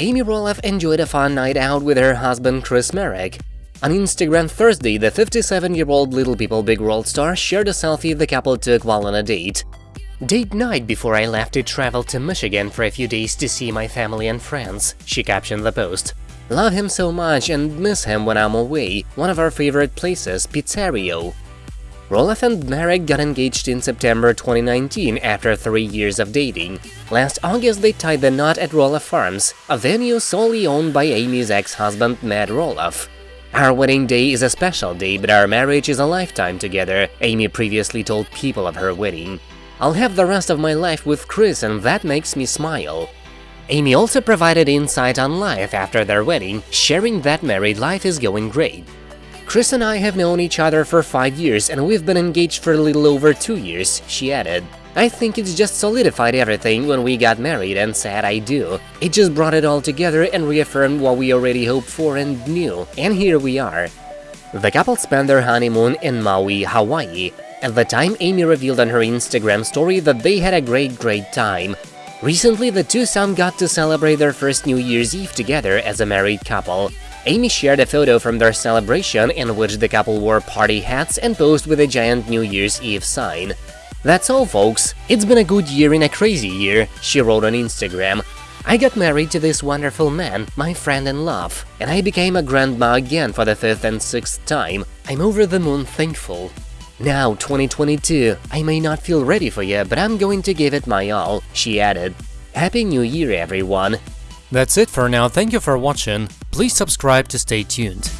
Amy Roloff enjoyed a fun night out with her husband Chris Marek. On Instagram Thursday, the 57-year-old Little People Big World star shared a selfie the couple took while on a date. Date night before I left to travel to Michigan for a few days to see my family and friends, she captioned the post. Love him so much and miss him when I'm away, one of our favorite places, Pizzerio. Roloff and Marek got engaged in September 2019 after three years of dating. Last August they tied the knot at Roloff Farms, a venue solely owned by Amy's ex-husband Matt Roloff. Our wedding day is a special day, but our marriage is a lifetime together, Amy previously told People of her wedding. I'll have the rest of my life with Chris and that makes me smile. Amy also provided insight on life after their wedding, sharing that married life is going great. Chris and I have known each other for five years and we've been engaged for a little over two years, she added. I think it's just solidified everything when we got married and said I do. It just brought it all together and reaffirmed what we already hoped for and knew, and here we are. The couple spent their honeymoon in Maui, Hawaii. At the time, Amy revealed on her Instagram story that they had a great, great time. Recently, the two some got to celebrate their first New Year's Eve together as a married couple. Amy shared a photo from their celebration in which the couple wore party hats and posed with a giant New Year's Eve sign. That's all folks, it's been a good year in a crazy year, she wrote on Instagram. I got married to this wonderful man, my friend and love, and I became a grandma again for the fifth and sixth time. I'm over the moon thankful. Now, 2022, I may not feel ready for you, but I'm going to give it my all, she added. Happy New Year, everyone! That's it for now, thank you for watching, please subscribe to stay tuned.